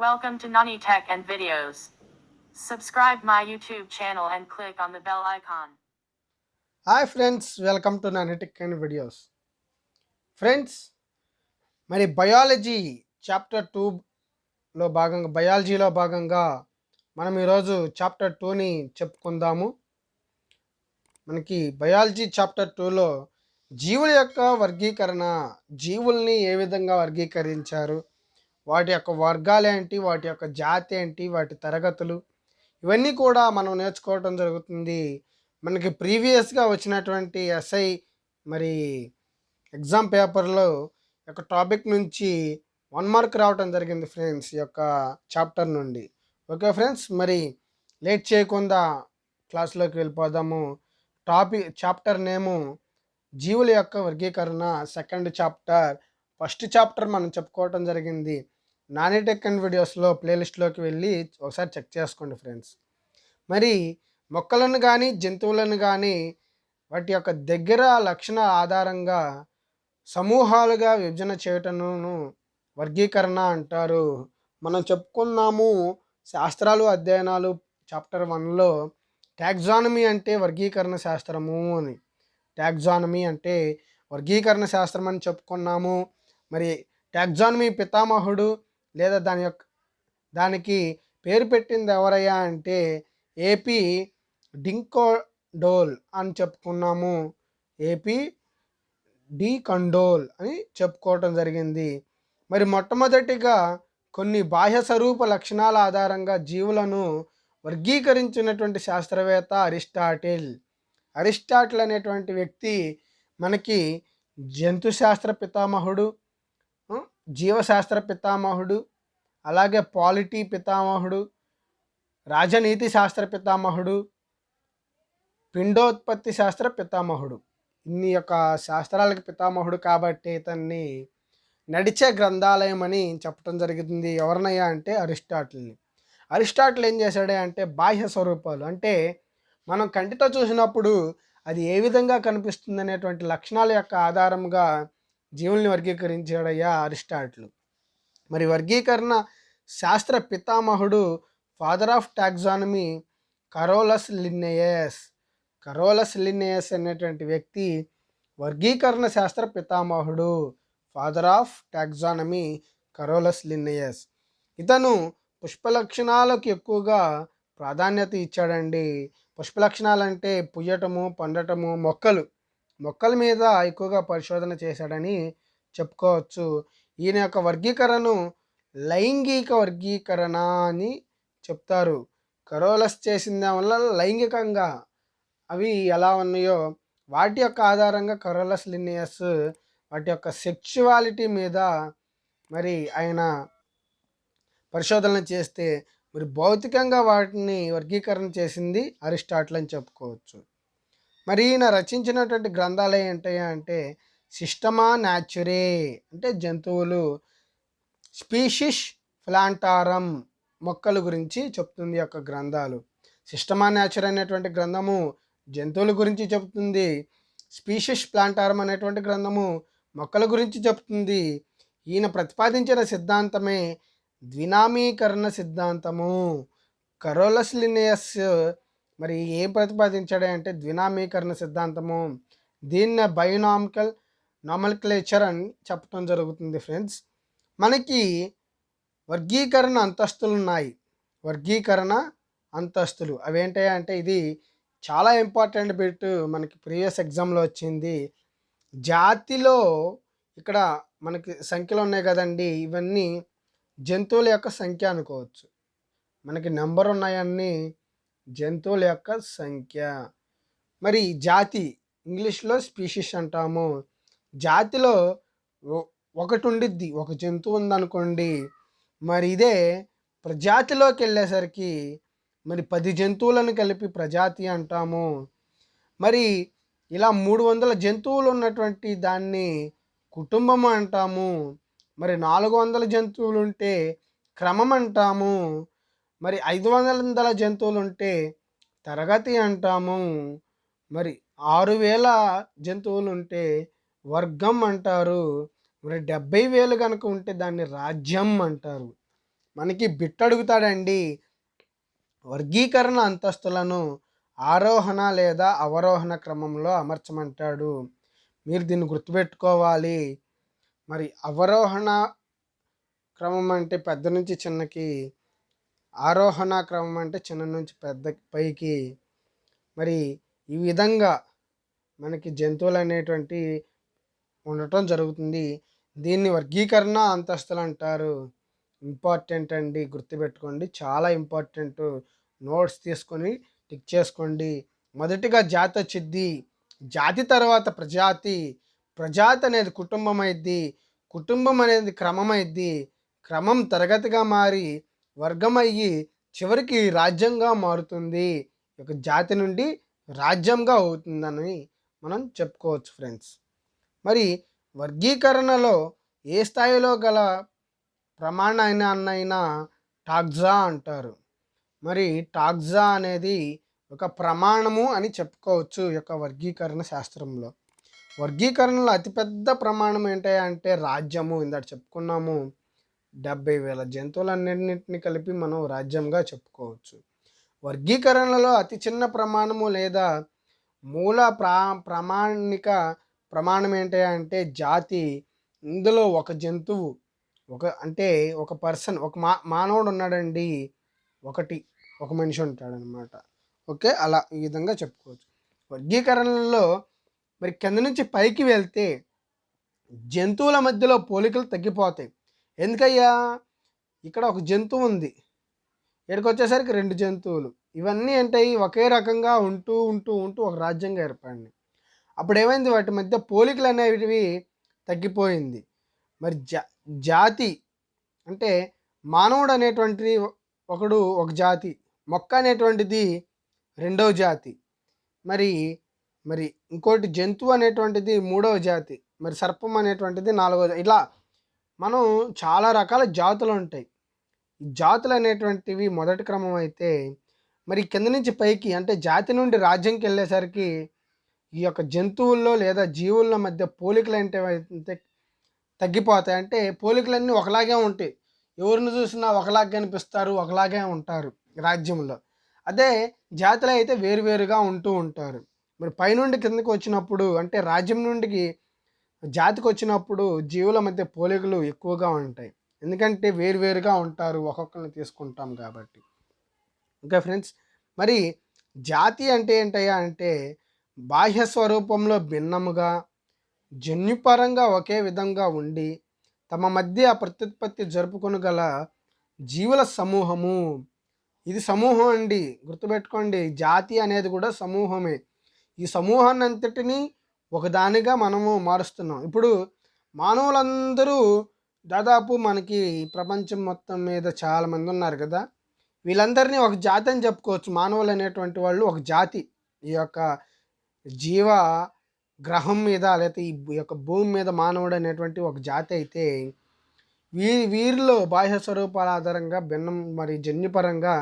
Welcome to Nani Tech and Videos. Subscribe my YouTube channel and click on the bell icon. Hi friends welcome to నానెటిక్ and videos friends మరి biology chapter టూలో భాగంగా బయాలజీలో భాగంగా మనం ఈరోజు chapter టూని చెప్పుకుందాము మనకి biology chapter టూలో జీవుల యొక్క వర్గీకరణ జీవుల్ని ఏ విధంగా వర్గీకరించారు వాటి యొక్క వర్గాలు ఏంటి వాటి యొక్క జాతి ఏంటి వాటి తరగతులు ఇవన్నీ కూడా మనం నేర్చుకోవటం జరుగుతుంది. మనకి ప్రీవియస్గా వచ్చినటువంటి ఎస్ఐ మరి ఎగ్జామ్ పేపర్లో యొక్క టాపిక్ నుంచి వన్ మార్క్ రావటం జరిగింది ఫ్రెండ్స్ ఈ యొక్క చాప్టర్ నుండి. ఓకే ఫ్రెండ్స్ మరి లేట్ చేయకుండా క్లాస్లోకి వెళ్ళిపోదాము. టాపిక్ చాప్టర్ నేము జీవుల యొక్క వర్గీకరణ సెకండ్ చాప్టర్. ఫస్ట్ చాప్టర్ మనం చెప్పుకోవటం జరిగింది. నాని టెక్ అండ్ వీడియోస్లో ప్లేలిస్ట్లోకి వెళ్ళి ఒకసారి చెక్ చేసుకోండి ఫ్రెండ్స్. మరి మొక్కలను కానీ జంతువులను కానీ వాటి యొక్క దగ్గర లక్షణ ఆధారంగా సమూహాలుగా విభజన చేయటమును వర్గీకరణ అంటారు. మనం చెప్పుకున్నాము శాస్త్రాలు అధ్యయనాలు చాప్టర్ వన్లో ట్యాక్జానమీ అంటే వర్గీకరణ శాస్త్రము అని. ట్యాక్జానమీ అంటే వర్గీకరణ శాస్త్రం అని చెప్పుకున్నాము. మరి ట్యాక్జానమీ పితామహుడు లేదా దాని యొక్క దానికి పేరు పెట్టింది ఎవరయ్యా అంటే ఏపీ డింకోడోల్ అని చెప్పుకున్నాము. ఏపీ డి కండోల్ అని చెప్పుకోవటం జరిగింది. మరి మొట్టమొదటిగా కొన్ని బాహ్య స్వరూప లక్షణాల ఆధారంగా జీవులను వర్గీకరించినటువంటి శాస్త్రవేత్త అరిస్టాటిల్. అరిస్టాటిల్ అనేటువంటి వ్యక్తి మనకి జంతు శాస్త్ర పితామహుడు జీవశాస్త్ర పితామహుడు అలాగే పాలిటీ పితామహుడు రాజనీతి శాస్త్ర పితామహుడు పిండోత్పత్తి శాస్త్ర పితామహుడు. ఇన్ని యొక్క శాస్త్రాలకు పితామహుడు కాబట్టి ఇతన్ని నడిచే గ్రంథాలయం అని చెప్పడం జరిగింది. ఎవరినయ్యా అంటే అరిస్టాటిల్ని. అరిస్టాటిల్ ఏం చేశాడే అంటే బాహ్య స్వరూపాలు. అంటే మనం కంటితో చూసినప్పుడు అది ఏ విధంగా కనిపిస్తుంది అనేటువంటి లక్షణాల యొక్క ఆధారంగా జీవుల్ని వర్గీకరించాడయ్యా అరిస్టాటిల్. మరి వర్గీకరణ శాస్త్ర పితామహుడు father of taxonomy Carolus Linnaeus. Carolus Linnaeus అనేటువంటి వ్యక్తి వర్గీకరణ శాస్త్ర పితామహుడు father of taxonomy Carolus Linnaeus. ఇతను పుష్పలక్షణాలకు ఎక్కువగా ప్రాధాన్యత ఇచ్చాడండి. పుష్పలక్షణాలు అంటే పుయ్యటము పండటము మొక్కలు. మొక్కల మీద ఎక్కువగా పరిశోధన చేశాడని చెప్పుకోవచ్చు. ఈయన యొక్క వర్గీకరణను లైంగిక వర్గీకరణ అని చెప్తారు. కరోలస్ చేసిన వల్ల లైంగికంగా అవి ఎలా ఉన్నాయో వాటి యొక్క ఆధారంగా కరోలస్ లినియస్ వాటి యొక్క సెక్చువాలిటీ మీద మరి ఆయన పరిశోధన చేస్తే మరి భౌతికంగా వాటిని వర్గీకరణ చేసింది అరిస్టాటిల్ అని చెప్పుకోవచ్చు. మరి ఈయన రచించినటువంటి గ్రంథాలు ఏంటయ్యా అంటే సిస్టమా న్యాచురే అంటే జంతువులు స్పీషిష్ ప్లాంటారం మొక్కల గురించి చెప్తుంది యొక్క గ్రంథాలు. సిస్టమా న్యాచుర్ అనేటువంటి గ్రంథము జంతువుల గురించి చెప్తుంది స్పీషిష్ ప్లాంటారం అనేటువంటి గ్రంథము మొక్కల గురించి చెప్తుంది. ఈయన ప్రతిపాదించిన సిద్ధాంతమే ద్వినామీకరణ సిద్ధాంతము. కరోలస్ లినియస్ మరి ఏం ప్రతిపాదించాడంటే ద్వినామీకరణ సిద్ధాంతము. దీన్నే బయోనామికల్ నామల్క్లేచర్ అని చెప్పడం జరుగుతుంది ఫ్రెండ్స్. మనకి వర్గీకరణ అంతస్తులు ఉన్నాయి. వర్గీకరణ అంతస్తులు. అవేంటాయి అంటే ఇది చాలా ఇంపార్టెంట్ బిట్ మనకి ప్రీవియస్ ఎగ్జామ్లో వచ్చింది. జాతిలో ఇక్కడ మనకి సంఖ్యలు ఉన్నాయి కదండి. ఇవన్నీ జంతువుల యొక్క సంఖ్య అనుకోవచ్చు. మనకి నెంబర్ ఉన్నాయన్నీ జంతువుల యొక్క సంఖ్య. మరి జాతి ఇంగ్లీష్లో స్పీషిస్ అంటాము. జాతిలో ఒకటి ఉండిద్ది ఒక జంతువు ఉందనుకోండి. మరి ఇదే ప్రజాతిలోకి వెళ్ళేసరికి మరి పది జంతువులను కలిపి ప్రజాతి అంటాము. మరి ఇలా మూడు వందల జంతువులు ఉన్నటువంటి దాన్ని కుటుంబం అంటాము. మరి నాలుగు వందల జంతువులు ఉంటే క్రమం అంటాము. మరి ఐదు వందల జంతువులు ఉంటే తరగతి అంటాము. మరి ఆరు వేల జంతువులు ఉంటే వర్గం అంటారు. మరి డెబ్బై వేలు కనుక ఉంటే దాన్ని రాజ్యం అంటారు. మనకి బిట్టడుగుతాడండి. వర్గీకరణ అంతస్తులను ఆరోహణ లేదా అవరోహణ క్రమంలో అమర్చమంటాడు. మీరు దీన్ని గుర్తుపెట్టుకోవాలి. మరి అవరోహణ క్రమం అంటే పెద్ద నుంచి చిన్నకి ఆరోహణ క్రమం అంటే చిన్న నుంచి పెద్ద పైకి. మరి ఈ విధంగా మనకి జంతువులు అనేటువంటి ఉండటం జరుగుతుంది. దీన్ని వర్గీకరణ అంతస్తులు అంటారు. ఇంపార్టెంట్ అండి గుర్తుపెట్టుకోండి. చాలా ఇంపార్టెంట్ నోట్స్ తీసుకొని టిక్ చేసుకోండి. మొదటిగా జాతి వచ్చిద్ది జాతి తర్వాత ప్రజాతి. ప్రజాతి అనేది కుటుంబం అయింది కుటుంబం అనేది క్రమం అయింది క్రమం తరగతిగా మారి వర్గమయ్యి చివరికి రాజ్యంగా మారుతుంది. ఒక జాతి నుండి రాజ్యంగా అవుతుందని మనం చెప్పుకోవచ్చు ఫ్రెండ్స్. మరి వర్గీకరణలో ఏ స్థాయిలో గల ప్రమాణాన్నైనా టాక్జా అంటారు. మరి టాక్జా అనేది ఒక ప్రమాణము అని చెప్పుకోవచ్చు ఈ యొక్క వర్గీకరణ శాస్త్రంలో. వర్గీకరణలో అతిపెద్ద ప్రమాణం ఏంటి అంటే రాజ్యము ఇందాక చెప్పుకున్నాము. డెబ్బై వేల జంతువులన్నింటినీ కలిపి మనం రాజ్యంగా చెప్పుకోవచ్చు. వర్గీకరణలో అతి చిన్న ప్రమాణము లేదా మూల ప్రా ప్రామాణిక ప్రమాణం ఏంటి అంటే జాతి ఇందులో ఒక జంతువు ఒక అంటే ఒక పర్సన్ ఒక మా మానవుడు ఉన్నాడండి ఒకటి ఒక మనిషి ఉంటాడనమాట ఓకే అలా ఈ విధంగా చెప్పుకోవచ్చు. వర్గీకరణలో మరి కింద నుంచి పైకి వెళ్తే జంతువుల మధ్యలో పోలికలు తగ్గిపోతాయి. ఎందుకయ్యా? ఇక్కడ ఒక జంతువు ఉంది. ఇక్కడికి వచ్చేసరికి రెండు జంతువులు. ఇవన్నీ ఏంటాయి ఒకే రకంగా ఉంటూ ఉంటూ ఉంటూ ఒక రాజ్యంగా ఏర్పడింది అప్పుడు ఏమైంది వాటి మధ్య పోలికలు అనేవి తగ్గిపోయింది. మరి జా జాతి అంటే మానవుడు అనేటువంటిది ఒకడు ఒక జాతి మొక్క అనేటువంటిది రెండవ జాతి. మరి మరి ఇంకోటి జంతువు అనేటువంటిది మూడవ జాతి. మరి సర్పం అనేటువంటిది నాలుగవ ఇలా మనం చాలా రకాల జాతులు ఉంటాయి. జాతులు అనేటువంటివి మొదటి క్రమం అయితే మరి కింద నుంచి పైకి అంటే జాతి నుండి రాజ్యంకి వెళ్ళేసరికి ఈ యొక్క జంతువుల్లో లేదా జీవుల మధ్య పోలికలు అంటే తగ్గిపోతాయి. అంటే పోలికలన్నీ ఒకలాగే ఉంటాయి. ఎవరిని చూసినా ఒకలాగే కనిపిస్తారు ఒకలాగే ఉంటారు రాజ్యంలో. అదే జాతులు అయితే వేరువేరుగా ఉంటూ ఉంటారు. మరి పైనుండి కిందకి వచ్చినప్పుడు అంటే రాజ్యం నుండికి జాతికి వచ్చినప్పుడు జీవుల మధ్య పోలికలు ఎక్కువగా ఉంటాయి. ఎందుకంటే వేరువేరుగా ఉంటారు ఒక్కొక్కరిని తీసుకుంటాం కాబట్టి. Okay friends? మరి జాతి అంటే ఏంటయ్యా అంటే బాహ్య స్వరూపంలో భిన్నముగా జన్యుపరంగా ఒకే విధంగా ఉండి తమ మధ్య ప్రత్యుత్పత్తి జరుపుకొనగల జీవుల సమూహము. ఇది సమూహం అండి. గుర్తుపెట్టుకోండి. జాతి అనేది కూడా సమూహమే. ఈ సమూహాన్ని అంతటినీ ఒకదానిగా మనము మారుస్తున్నాం. ఇప్పుడు మానవులందరూ దాదాపు మనకి ప్రపంచం మొత్తం మీద చాలామంది ఉన్నారు కదా. వీళ్ళందరినీ ఒక జాతి అని చెప్పుకోవచ్చు. మానవులు అనేటువంటి వాళ్ళు ఒక జాతి. ఈ యొక్క జీవ గ్రహం మీద లేకపోతే ఈ యొక్క భూమి మీద మానవుడు అనేటువంటి ఒక జాతి అయితే వీ వీరిలో బాహ్య స్వరూపాల ఆధారంగా భిన్నం మరి జన్యుపరంగా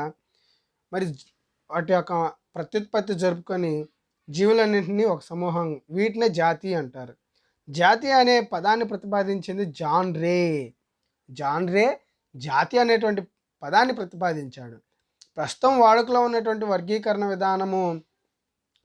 మరి వాటి యొక్క ప్రత్యుత్పత్తి జరుపుకొని జీవులన్నింటినీ ఒక సమూహం. వీటినే జాతి అంటారు. జాతి అనే పదాన్ని ప్రతిపాదించింది జాన్ రే. జాన్ రే జాతి అనేటువంటి పదాన్ని ప్రతిపాదించాడు. ప్రస్తుతం వాడుకలో ఉన్నటువంటి వర్గీకరణ విధానము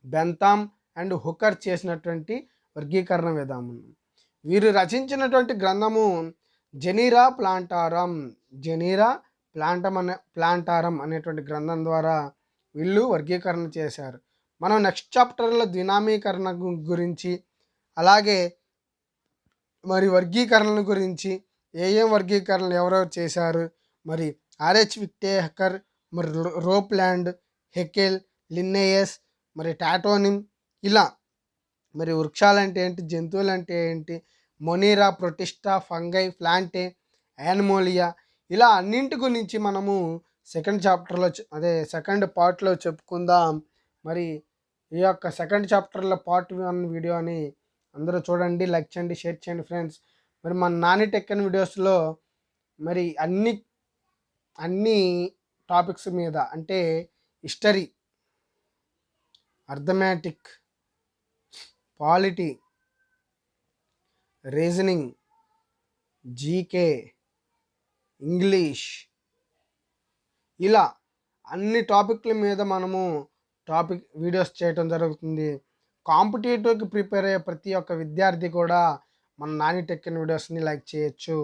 బెంతామ్ అండ్ హుకర్ చేసినటువంటి వర్గీకరణ విధానం. వీరు రచించినటువంటి గ్రంథము జెనీరా ప్లాంటారం. జెనీరా ప్లాంటం అనే ప్లాంటారం అనేటువంటి గ్రంథం ద్వారా వీళ్ళు వర్గీకరణ చేశారు. మనం నెక్స్ట్ చాప్టర్లో ద్వినామీకరణ గురించి అలాగే మరి వర్గీకరణల గురించి ఏ ఏం వర్గీకరణలు ఎవరెవరు చేశారు మరి ఆర్హెచ్ విక్టేహకర్ మరి రో- హెకెల్ లిన్నేయస్ మరి టాటోనిమ్ ఇలా మరి వృక్షాలు అంటే ఏంటి జంతువులు అంటే ఏంటి మొనీరా ప్రొటిస్టా ఫంగై ప్లాంటే యానిమోలియా ఇలా అన్నింటి గురించి మనము సెకండ్ చాప్టర్లో అదే సెకండ్ పార్ట్లో చెప్పుకుందాం. మరి ఈ యొక్క సెకండ్ చాప్టర్లో పార్ట్ వన్ వీడియోని అందరూ చూడండి లైక్ చేయండి షేర్ చేయండి ఫ్రెండ్స్. మరి మన నాని టెక్కన్ వీడియోస్లో మరి అన్ని అన్ని టాపిక్స్ మీద అంటే history arithmetic polity reasoning GK English ఇలా అన్ని టాపిక్ల మీద మనము టాపిక్ వీడియోస్ చేయటం జరుగుతుంది. కాంపిటేటివ్కి ప్రిపేర్ అయ్యే ప్రతి ఒక్క విద్యార్థి కూడా మన నాని టెక్కిన వీడియోస్ని లైక్ చేయొచ్చు.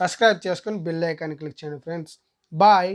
సబ్స్క్రైబ్ చేసుకొని బిల్ ఐకాన్ క్లిక్ చేయండి ఫ్రెండ్స్. బాయ్.